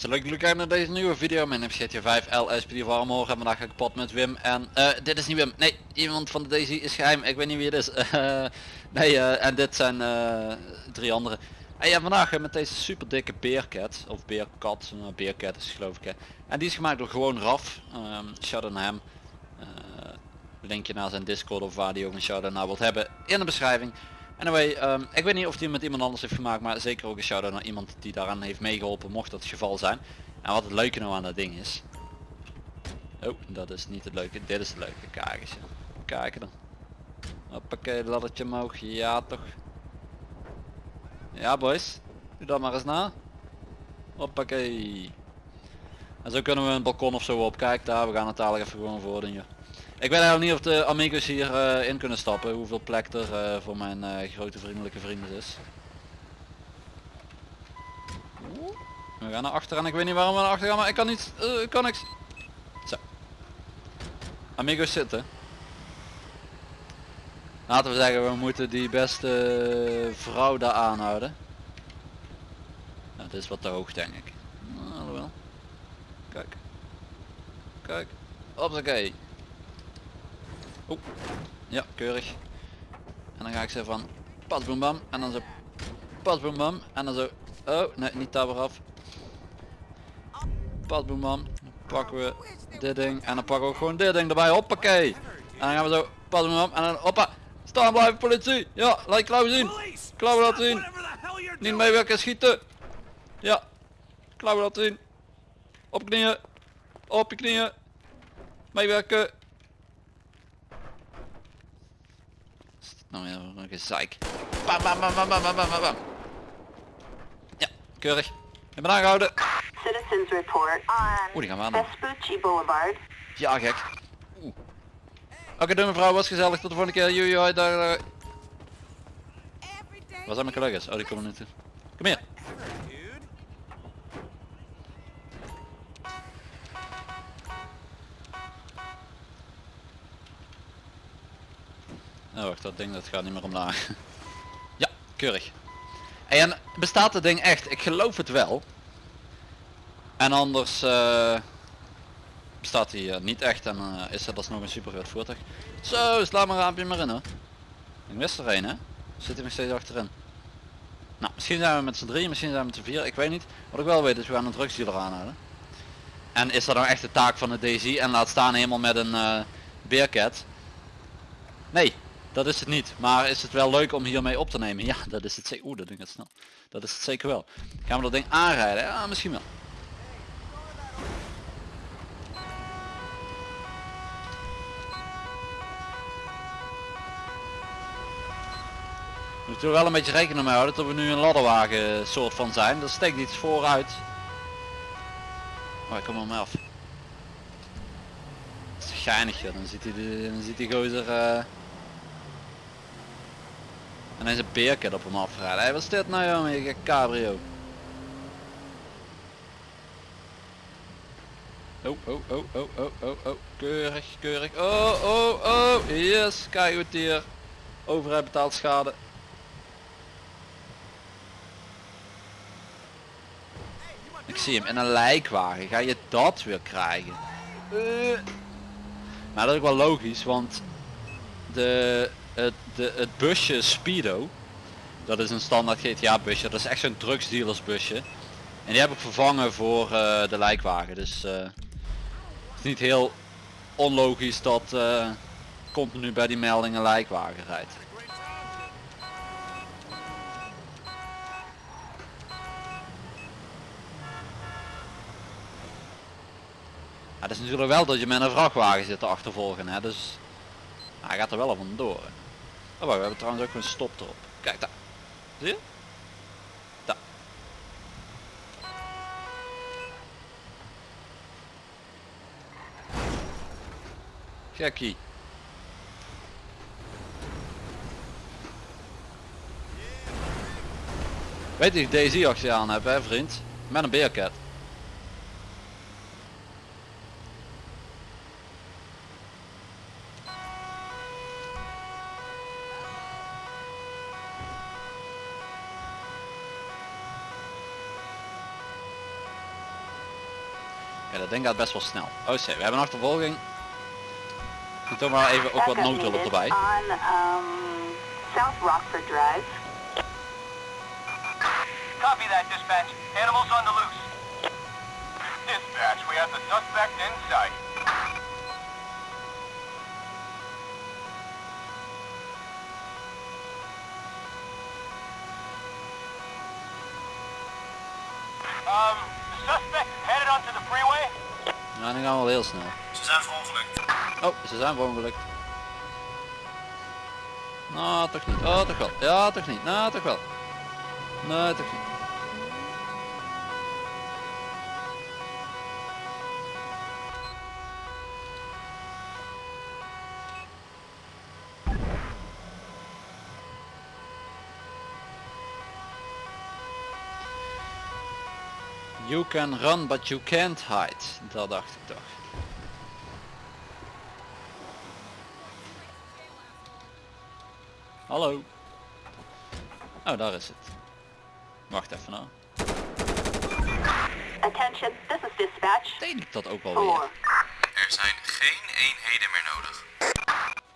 mensen, leuk jullie kijken naar deze nieuwe video. Mijn naam is GTA 5 LSPD voor morgen en vandaag ga ik pad met Wim. En eh, dit is niet Wim, nee, iemand van de Daisy is geheim, ik weet niet wie het is. Eh, nee, eh, en dit zijn drie andere. En ja, vandaag met deze super dikke beercat, of beerkat, uh, beercat is geloof ik. Hè. En die is gemaakt door gewoon Raf, um, shout out naar hem. Linkje naar zijn Discord of waar die ook een shout-out naar wilt hebben in de beschrijving. Anyway, um, ik weet niet of die met iemand anders heeft gemaakt, maar zeker ook een shout-out naar iemand die daaraan heeft meegeholpen, mocht dat het geval zijn. En wat het leuke nou aan dat ding is. Oh, dat is niet het leuke, dit is het leuke, kijk. Kijken dan. Hoppakee, laddertje omhoog, ja toch. Ja boys, doe dat maar eens na. Hoppakee. En zo kunnen we een balkon of zo op, kijk daar, we gaan het dadelijk even gewoon voor doen, joh. Ik weet eigenlijk niet of de amigos hier uh, in kunnen stappen, hoeveel plek er uh, voor mijn uh, grote vriendelijke vrienden is. We gaan naar achter en ik weet niet waarom we naar achter gaan, maar ik kan niet, ik kan niks. Zo. Amigos zitten. Laten we zeggen, we moeten die beste vrouw daar aanhouden. Nou, is wat te hoog denk ik. Nou, wel. Kijk. Kijk. Hoppakee. Oeh. Ja, keurig. En dan ga ik ze van pas boem bam en dan zo pas boem bam en dan zo oh nee niet daar weer af. Pas boem bam. Dan pakken we dit ding en dan pakken we gewoon dit ding erbij. Hoppakee. En dan gaan we zo pas boem bam en dan hoppa. Staan blijven politie. Ja, laat klauwen zien. Klauwen laten zien. Niet meewerken schieten. Ja. Klauwen laten zien. Op knieën. Op je knieën. Meewerken. Nou ja, nog een zeik. Bam, bam, bam, bam, bam, bam, bam. Ja, keurig. Ik ben aangehouden. Citizens report on Oeh, die gaan we aan. Vespucci Boulevard. Ja, gek. Oeh. Oké, doe mevrouw, was gezellig. Tot de volgende keer. Daar, daar. Waar zijn mijn collega's? Oh, die komen niet toe. Kom hier. Dat ding dat gaat niet meer omlaag. ja, keurig. En bestaat het ding echt? Ik geloof het wel. En anders uh, bestaat hij uh, niet echt en uh, is het alsnog een super voertuig. Zo, sla maar raampje maar in hoor. Ik mis er een hè. Zit hij nog steeds achterin. Nou, misschien zijn we met z'n drie, misschien zijn we met z'n vier, ik weet niet. Wat ik wel weet is we gaan een drugsdealer aanhouden. En is dat nou echt de taak van de DZ en laat staan helemaal met een beercat? Nee, dat is het niet. Maar is het wel leuk om hiermee op te nemen? Ja, dat is het zeker. Oeh, dat ding gaat snel. Dat is het zeker wel. Gaan we dat ding aanrijden? Ja, misschien wel. We moeten er wel een beetje rekening mee houden dat we nu een ladderwagen soort van zijn. Dat steekt iets vooruit. Maar ik kom af. Dat is dan ziet hij de, dan ziet die gozer uh... en hij is een beerket op hem afrijden. Hey, wat is dit nou jongen, je cabrio? Oh, oh, oh, oh, oh, oh, oh, keurig, keurig. Oh, oh, oh, yes, kijk goed hier. Overheid betaalt schade. Ik zie hem in een lijkwagen. Ga je dat weer krijgen? Uh. Maar dat is ook wel logisch, want de, het, de, het busje Speedo, dat is een standaard GTA busje, dat is echt zo'n drugsdealers busje. En die heb ik vervangen voor uh, de lijkwagen. Dus uh, het is niet heel onlogisch dat uh, continu bij die melding een lijkwagen rijdt. Het is natuurlijk wel dat je met een vrachtwagen zit te achtervolgen, hè? dus hij gaat er wel vandoor. Oh, wacht, we hebben trouwens ook een stop erop. Kijk daar. Zie je? Daar. Gekkie. Weet je, Daisy actie aan hebben, hè, vriend? Met een beercat. Dat ding gaat best wel snel. Oh shit, we hebben een achtervolging. Doe toch maar even ook wat noodhulp erbij. On um, South Rockford Drive. Copy that, dispatch. Animals on the loose. Dispatch, we have the suspect in sight. Nou, dan gaan we wel heel snel. Ze zijn verongelukt. Oh, ze zijn verongelukt. Nou, toch niet. Oh, toch wel. Ja, toch niet. Nou, toch wel. Nee, toch niet. Can run but you can't hide. Dat dacht ik toch. Hallo. Oh, daar is het. Wacht even nou. Attention, this is dispatch. Deed ik dat ook alweer? Four. Er zijn geen eenheden meer nodig.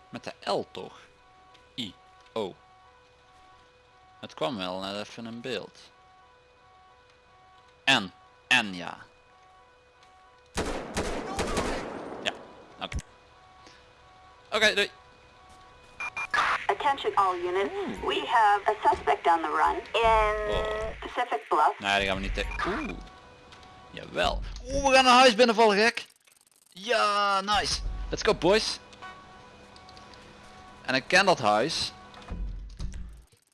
Met de L toch? I. O. Het kwam wel net even in beeld. En. Ja. Ja. Oké. Oké, doei. Attention all units. We have a suspect on the run in Oh. Pacific Bluff. Nee, die gaan we niet tegen. Oeh. Jawel. Oeh, we gaan een huis binnenvallen, gek. Ja, nice. Let's go, boys. En ik ken dat huis.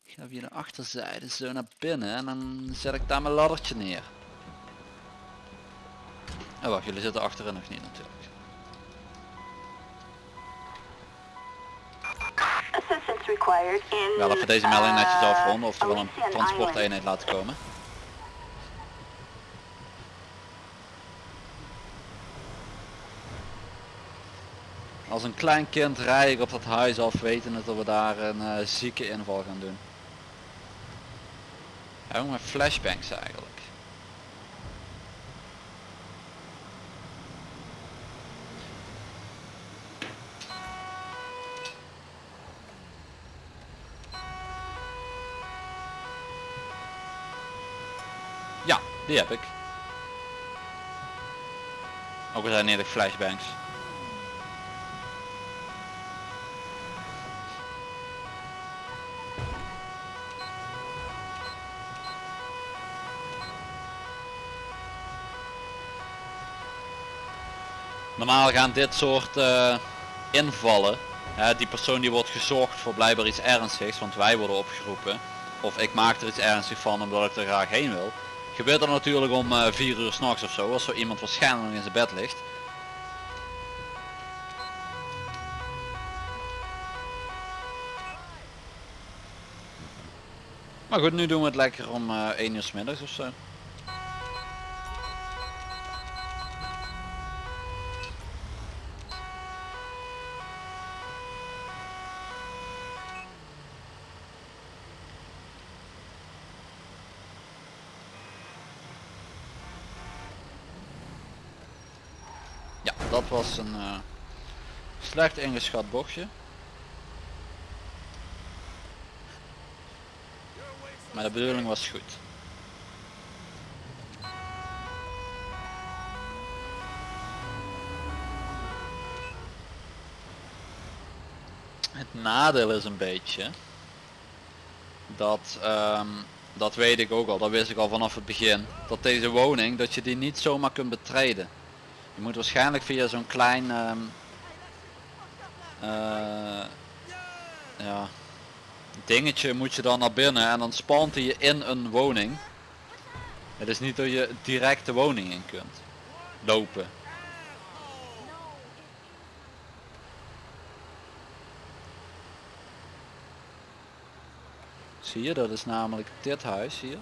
Ik ga via de achterzijde zo naar binnen en dan zet ik daar mijn laddertje neer. Oh wacht, jullie zitten achterin nog niet natuurlijk. Wel even deze melding netjes afronden, oftewel een Elysian transporteenheid laten komen. Als een klein kind rij ik op dat huis af wetende dat we daar een eh, zieke inval gaan doen. Ja, met flashbangs eigenlijk. Ja, die heb ik. Ook al zijn eerlijk flashbangs. Normaal gaan dit soort eh, invallen, hè, die persoon die wordt gezocht voor blijkbaar iets ernstigs, want wij worden opgeroepen. Of ik maak er iets ernstigs van omdat ik er graag heen wil. Gebeurt er natuurlijk om 4 uur s'nachts of zo, als zo iemand waarschijnlijk in zijn bed ligt. Maar goed, nu doen we het lekker om eh 1 uur s middags of zo. Dat was een eh, slecht ingeschat bochtje. Maar de bedoeling was goed. Het nadeel is een beetje dat, ehm, dat weet ik ook al, dat wist ik al vanaf het begin, dat deze woning, dat je die niet zomaar kunt betreden. Je moet waarschijnlijk via zo'n klein ehm, eh, dingetje moet je dan naar binnen en dan spant hij je in een woning. Het is niet dat je direct de woning in kunt lopen. Zie je, dat is namelijk dit huis hier.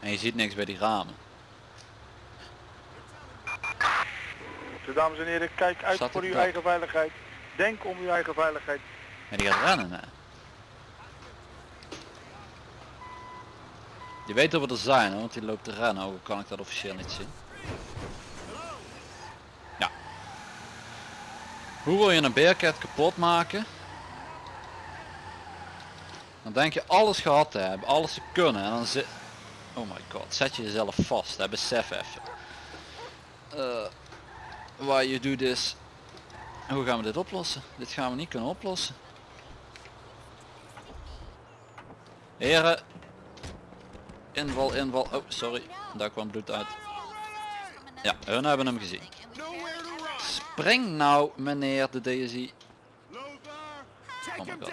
En je ziet niks bij die ramen. Dames en heren, kijk uit Zat voor uw eigen veiligheid. Denk om uw eigen veiligheid. En die gaat rennen hè. Die weet dat we er zijn hoor, want die loopt te rennen, ook kan ik dat officieel niet zien. Hoe wil je een beercat kapot maken? Dan denk je alles gehad te hebben, alles te kunnen en dan zit... Oh my god, zet je jezelf vast, hè? besef even. Eh why you do this. Hoe gaan we dit oplossen? Dit gaan we niet kunnen oplossen. Heren. Inval, inval. Oh, sorry. Daar kwam bloed uit. Ja, hun hebben hem gezien. Spring nou, meneer de DSI. Oh my god.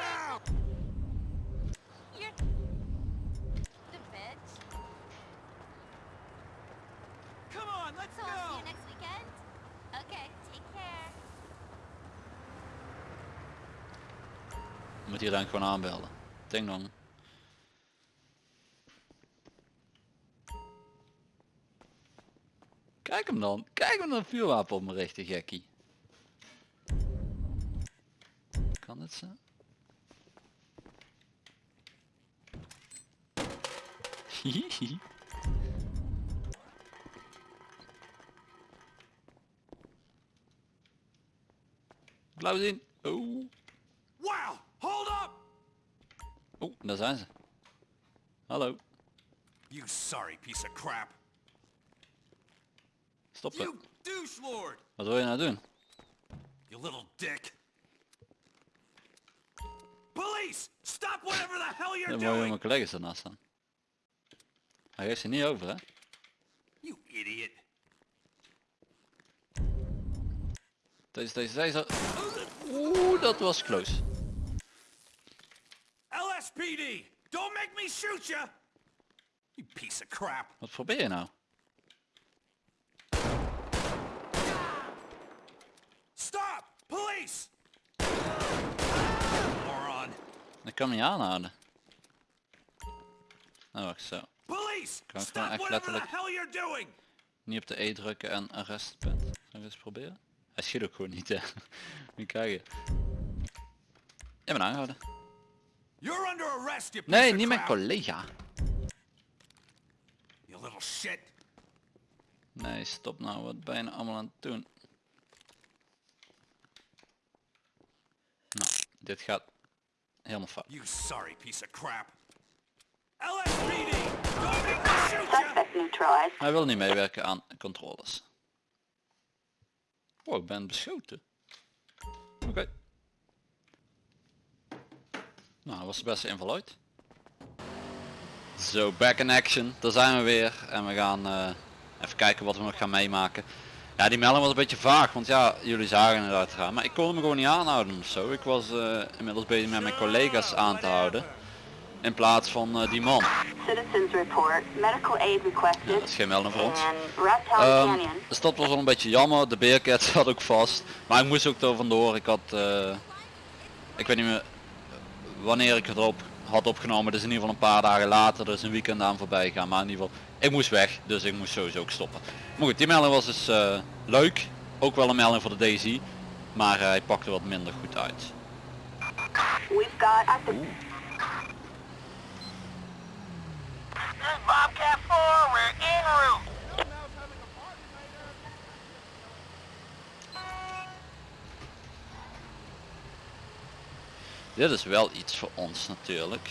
You're the bitch. Come on, let's So I'll see you next weekend. Okay, take care. Moet hier dan gewoon aanbellen. Ding dong. Kijk hem dan. Kijk hem dan vuurwapen op me richten, gekkie. Kan het? Hihihi. Blauw zien. Oh. Wow! Hold up! Oh, daar zijn ze. Hallo. You sorry piece of crap. Douche lord! Wat wil je nou doen? You little dick. Police! Stop whatever the hell you're Dan moet je doing! mijn collega's ernaast staan. Hij geeft ze niet over hè. You idiot. Deze, deze, deze. Oeh, dat was close. LSPD! Don't make me shoot you! You piece of crap. Wat probeer je nou? Stop! Police! Moron. Ik kan hem niet aanhouden. Nou wacht zo. Police! Kan ik Stop gewoon echt letterlijk- hell you're doing! Niet op de E drukken en arrest bent. Zal ik eens proberen? Hij schiet ook gewoon niet hè. Je kijken. Je bent aangehouden. You're under arrest, you piece Nee, of niet mijn crap. collega. You little shit. Nee, stop nou. Wat ben je nou allemaal aan het doen? Nou, dit gaat helemaal fout. You sorry piece of crap. LSPD! Hij wil niet meewerken aan controles. Oh, ik ben beschoten. Nou, dat was de beste inval ooit. Zo, back in action. Daar zijn we weer. En we gaan eh, even kijken wat we nog gaan meemaken. Ja, die melding was een beetje vaag, want ja, jullie zagen het uitgaan. Maar ik kon hem gewoon niet aanhouden of zo. Ik was eh, inmiddels bezig met mijn collega's aan te houden. In plaats van eh, die man. Citizens report. Medical aid Ja, requested. dat is geen melding voor ons. Reptile Ehm, Canyon. dus dat was wel een beetje jammer. De beercat zat ook vast. Maar ik moest ook er vandoor. Ik had, ik weet niet meer wanneer ik het op had opgenomen. Dus in ieder geval een paar dagen later. Dus een weekend aan voorbij gaan. Maar in ieder geval, ik moest weg. Dus ik moest sowieso ook stoppen. Maar goed, die melding was dus eh, leuk. Ook wel een melding voor de Daisy. Maar eh, hij pakte wat minder goed uit. We've got active This is Bobcat 4, we're en route. Dit is wel iets voor ons natuurlijk.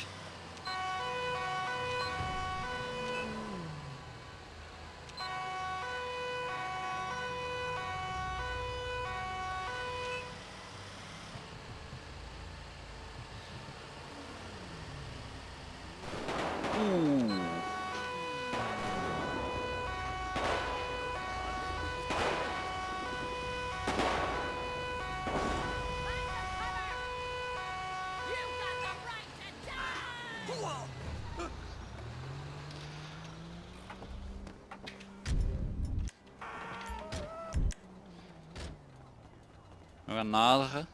We gaan naderen.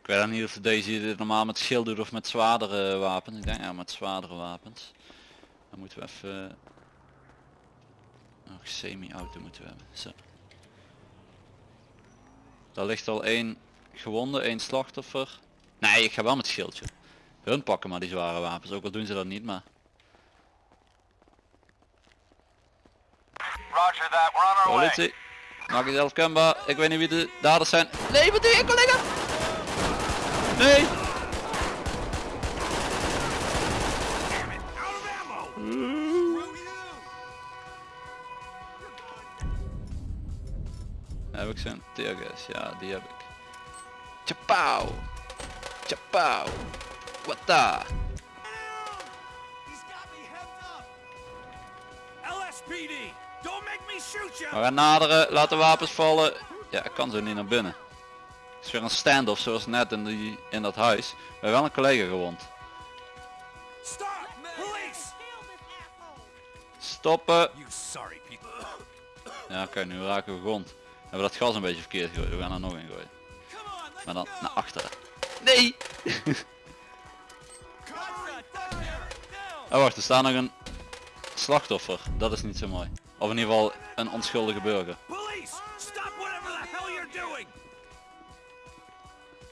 Ik weet dan niet of deze normaal met schild doet of met zwaardere wapens. Ik denk ja met zwaardere wapens. Dan moeten we even... Nog semi-auto moeten we hebben. Zo. Daar ligt al één gewonde, één slachtoffer. Nee, ik ga wel met schildje. Hun pakken maar die zware wapens, ook al doen ze dat niet, maar... Roger that. We're on our way. Politie. Maak jezelf kenbaar. Ik weet niet wie de daders zijn. Nee, wat doe je collega? Nee. Heb ik zijn teergas? Ja, die heb ik. Chapau. Chapau. Wat da? He's got me heads up! LSPD! Don't make me shoot you! We gaan naderen, laat de wapens vallen. Ja, ik kan zo niet naar binnen. Het is weer een stand-off zoals net in, die, in dat huis. We hebben wel een collega gewond. Stop! Police! Stoppen. Ja oké, nu raken we grond. We hebben dat gas een beetje verkeerd gegooid. We gaan er nog in gooien. Maar dan naar achteren. Nee! Oh wacht, er staat nog een slachtoffer. Dat is niet zo mooi. Of in ieder geval een onschuldige burger.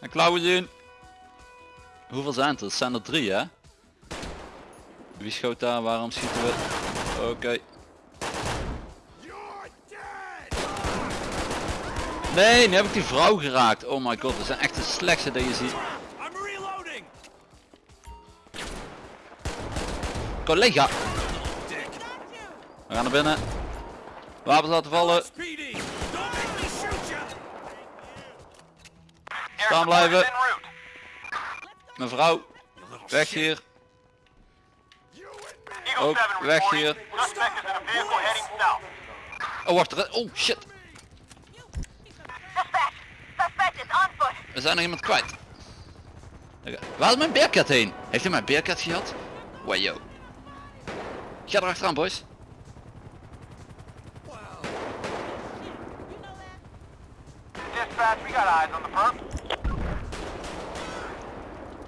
En klauwen zien. Hoeveel zijn het? Er zijn er drie hè? Wie schoot daar? Waarom schieten we? Oké. Nee, nu heb ik die vrouw geraakt. Oh my god, we zijn echt de slechtste dat je ziet. I'm reloading! Collega, we gaan naar binnen. Wapens laten vallen. Staan blijven. Mevrouw, weg hier. Ook 7 weg hier. Oh wacht, er- oh shit. Suspect! Suspect is on foot! We zijn nog iemand kwijt. Waar is mijn beerkat heen? Heeft hij mijn beerkat gehad? Wajo. Ga er achteraan boys. We.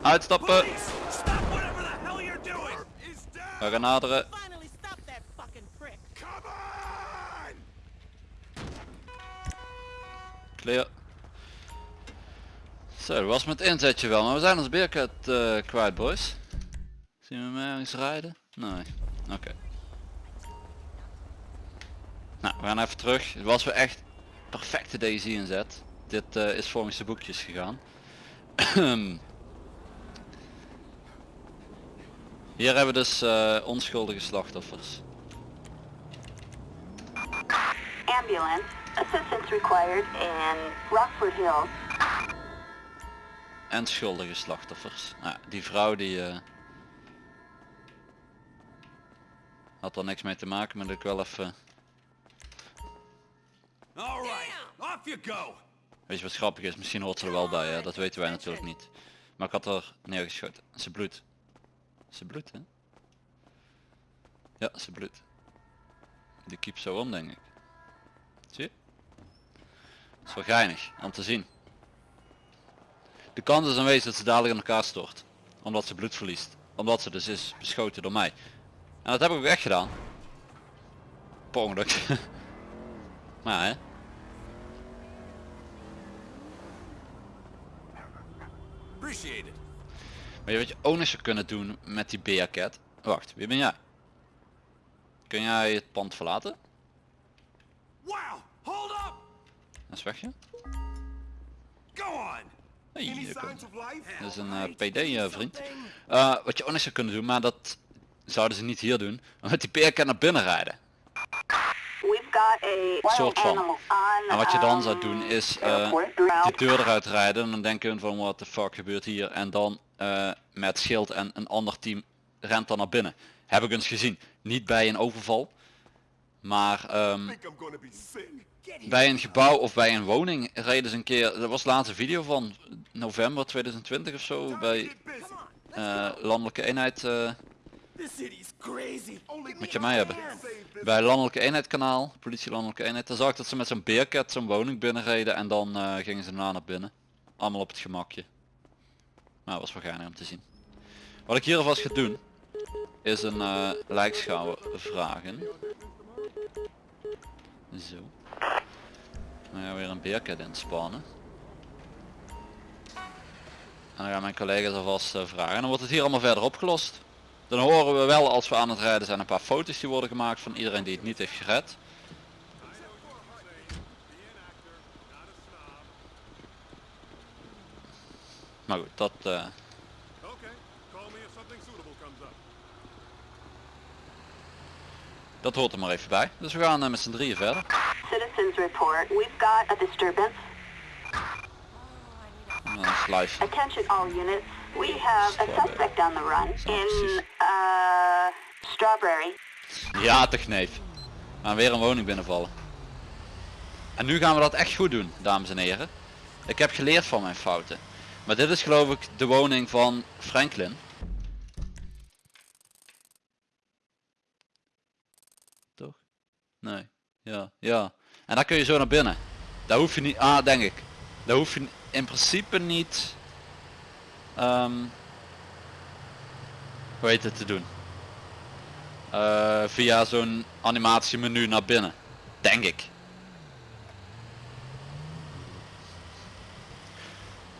Uitstappen. Police! Stop whatever the Zo, dat was met inzetje wel, maar we zijn ons beerkat eh, kwijt boys. Zien we hem ergens rijden? Nee. Oké. Nou, we gaan even terug. Het was weer echt perfecte Daisy inzet. Dit eh, is volgens de boekjes gegaan. Hier hebben we dus eh, onschuldige slachtoffers. Ambulance. Assistance required in Rockford Hills. En schuldige slachtoffers. Nou, die vrouw die eh, had er niks mee te maken, maar dat ik wel even... Alright, off you go! Weet je wat grappig is? Misschien hoort ze er wel bij, hè? dat weten wij natuurlijk niet. Maar ik had er neergeschoten. Ze bloedt. Ze bloedt, hè? Ja, ze bloedt. Die kiep zo om, denk ik. Zie je? Dat is wel geinig om te zien. De kans is aanwezig dat ze dadelijk in elkaar stort. Omdat ze bloed verliest. Omdat ze dus is beschoten door mij. En dat heb ik ook echt gedaan. Per ongeluk. maar hè. Appreciate it. Weet je je ook zou kunnen doen met die Bearcat? Wacht, wie ben jij? Kun jij het pand verlaten? Wow! Hold up! Dat is weg je. Go on! Hey, life? Dat is een eh, PD eh, vriend. Eh, wat je ook nog zou kunnen doen, maar dat zouden ze niet hier doen. Met die Bearcat naar binnen rijden. Soort van. En wat je dan zou um, doen is eh, airport die deur eruit rijden en dan denken hun van what the fuck gebeurt hier en dan eh, met schild en een ander team rent dan naar binnen. Heb ik eens gezien. Niet bij een overval, maar ehm, Bij een gebouw of bij een woning reden ze een keer, dat was de laatste video van november 2020 of zo, bij eh, landelijke eenheid. Only moet je mij hebben. Bij landelijke eenheid kanaal, politie landelijke eenheid, dan zag ik dat ze met zo'n beercat zo'n woning binnenreden en dan eh, gingen ze daarna naar binnen. Allemaal op het gemakje. Maar was wel geinig om te zien. Wat ik hier alvast ga doen, is een lijkschouwer vragen. Zo. Nou gaan weer een beerkit inspannen. En dan gaan mijn collega's alvast eh, vragen. En dan wordt het hier allemaal verder opgelost. Dan horen we wel als we aan het rijden zijn een paar foto's die worden gemaakt van iedereen die het niet heeft gered. Maar goed, dat... Eh, dat hoort er maar even bij. Dus we gaan eh, met z'n drieën verder. Citizens report. We've got a disturbance. Live. Attention all units. We have a suspect on the run in, uh, Strawberry. Ja, toch neef. We gaan weer een woning binnenvallen. En nu gaan we dat echt goed doen, dames en heren. Ik heb geleerd van mijn fouten. Maar dit is geloof ik de woning van Franklin. Toch? Nee. Ja, ja. En daar kun je zo naar binnen. Daar hoef je niet, ah denk ik. Daar hoef je in principe niet, ehm hoe heet het te doen. Eh, via zo'n animatiemenu naar binnen. Denk ik.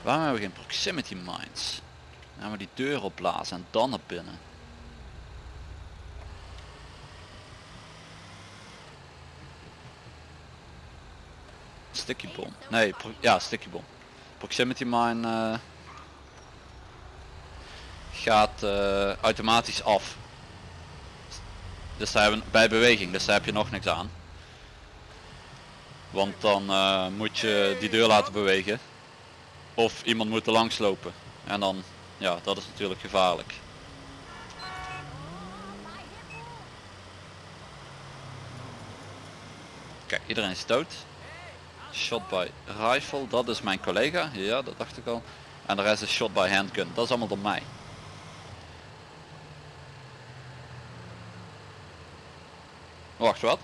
Waarom hebben we geen proximity mines? Dan gaan we die deur opblazen en dan naar binnen. Sticky bomb. Nee, ja, sticky bomb. Proximity mine eh, gaat eh, automatisch af. Dus hebben, bij beweging, dus daar heb je nog niks aan. Want dan eh, moet je die deur laten bewegen. Of iemand moet er langs lopen. En dan, ja, dat is natuurlijk gevaarlijk. Kijk, iedereen is dood. Shot by rifle, dat is mijn collega. Ja, dat dacht ik al. En de rest is shot by handgun. Dat is allemaal door mij. Wacht, wat?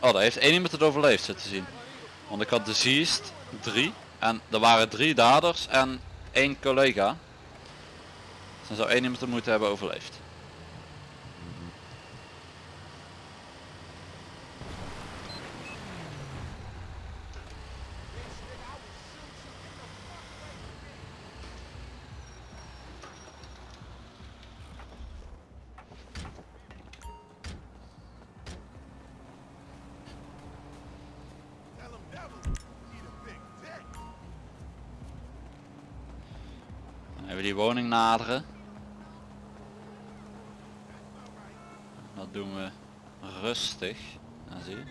Oh, daar heeft één iemand het overleefd zitten te zien. Want ik had deceased, drie. En er waren drie daders en één collega. Dus dan zou één iemand het moeten hebben overleefd. We die woning naderen. Dat doen we rustig. Dan zie je.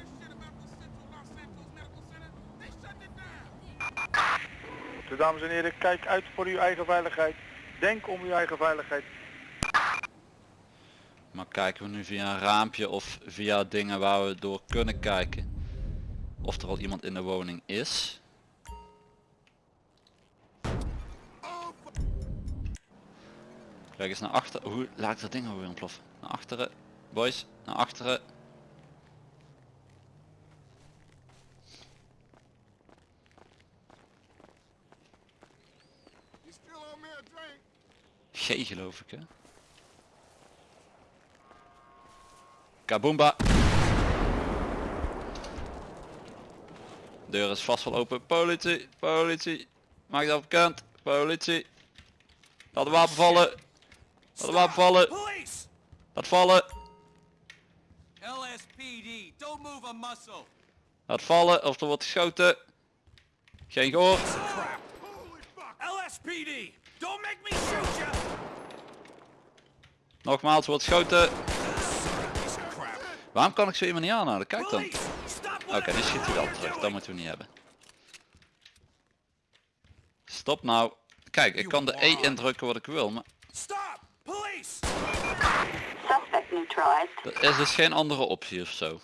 Dus dames en heren, kijk uit voor uw eigen veiligheid. Denk om uw eigen veiligheid. Maar kijken we nu via een raampje of via dingen waar we door kunnen kijken. Of er al iemand in de woning is. Kijk eens naar achter. Hoe laat ik dat ding alweer ontploffen? Naar achteren. Boys, naar achteren. G geloof ik hè. Kaboomba. Deur is vast wel open. Politie, politie. Maak dat bekend. Politie. Laat de wapen vallen. Laat de wapen vallen. Police! Laat vallen. LSPD, don't move a muscle. Laat vallen of er wordt geschoten. Geen gehoor. LSPD, don't make me shoot you. Nogmaals wordt geschoten. Waarom kan ik zo iemand niet aanhouden? Kijk dan. Oké, die schiet hij wel terug. Dat moeten we niet hebben. Stop nou. Kijk, ik kan de E indrukken wat ik wil, maar Stop! Police! Suspect neutralized. er is dus geen andere optie of zo.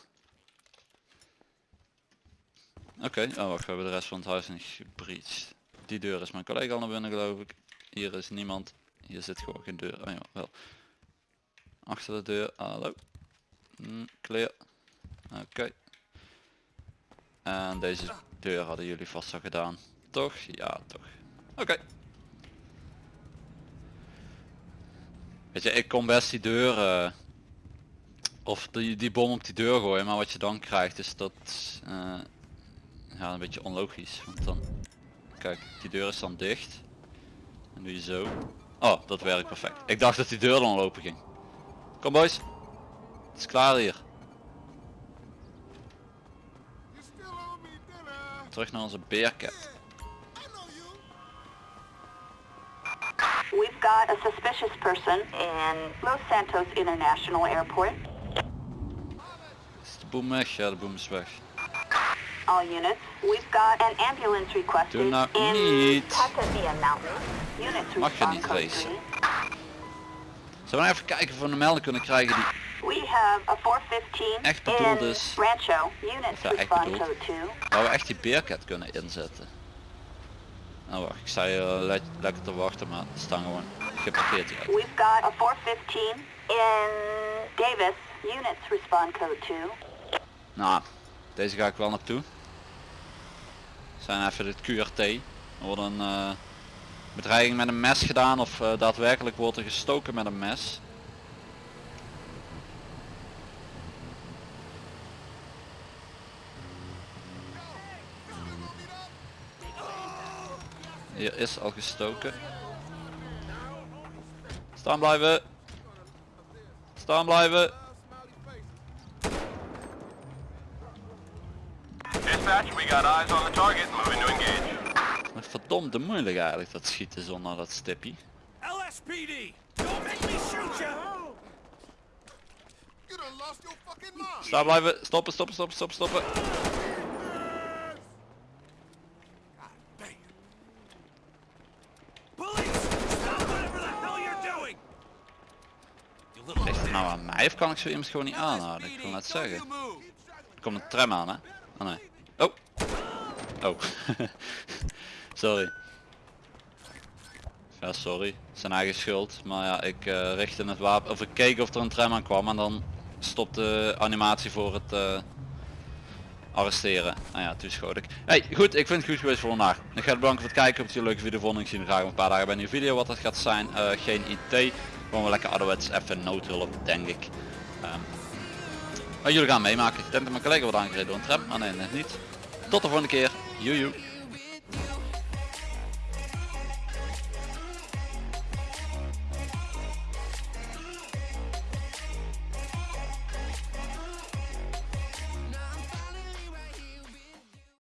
Oké, oh wacht, we hebben de rest van het huis niet gebreached. Die deur is mijn collega al naar binnen geloof ik. Hier is niemand. Hier zit gewoon geen deur. Oh ja, wel. Achter de deur, hallo. Mm, clear. Oké. En deze deur hadden jullie vast al gedaan. Toch? Ja, toch. Oké. Weet je, ik kon best die deur... eh, of die, die bom op die deur gooien, maar wat je dan krijgt is dat... eh, ja, een beetje onlogisch. Want dan... Kijk, die deur is dan dicht. En doe je zo. Oh, dat werkt perfect. Ik dacht dat die deur dan open ging. Kom boys. Het is klaar hier. Terug naar onze beercat. Got a suspicious person in Los Santos International Airport. De boom weg? Ja, de boom is weg. All units, we've got an ambulance requested Doe nou in niet. Units Mag je niet racen. 3. Zullen we even kijken of we een melding kunnen krijgen die... We have a 415 Echt bedoeld is- Rancho. Units ja, echt bedoeld. code 2. Waar we echt die beercat kunnen inzetten. Nou wacht, ik sta hier eh, le- lekker te wachten, maar er staan gewoon geparkeerd hier. We've got a 415 in Davis. Units respond code 2. Nou, deze ga ik wel naartoe. Zijn even dit QRT. Er wordt een eh, bedreiging met een mes gedaan of eh, daadwerkelijk wordt er gestoken met een mes. Hier is al gestoken. Staan blijven. Staan blijven. Dispatch, we got eyes on the target. Moving to engage. Maar verdomde moeilijk eigenlijk dat schieten zonder dat stippie. LSPD! Don't make me shoot you! Staan blijven. Stoppen, stoppen, stoppen, stoppen, stoppen. Police! Stop whatever the hell you're doing! You little Ligt het nou aan mij of kan ik zo iemand gewoon niet aanhouden? Ik wil net zeggen. Er komt een tram aan hè? Oh nee. Oh. Oh. sorry. Ja sorry. Zijn eigen schuld. Maar ja ik eh, richtte het wapen of ik keek of er een tram aan kwam en dan stopte de animatie voor het eh, arresteren. Nou ja, toen ik. Hey, goed, ik vind het goed geweest voor vandaag. Ik ga het bedanken voor het kijken. Op het leuke video vond. Ik zie graag een paar dagen bij een nieuwe video. Wat dat gaat zijn, eh, geen idee. Gewoon wel lekker ouderwets, even noodhulp, denk ik. Ehm, maar jullie gaan meemaken. Ik denk dat mijn collega wordt aangereden door een tram. Maar nee, net niet. Tot de volgende keer. Joejoe.